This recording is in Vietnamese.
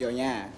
Vô nha.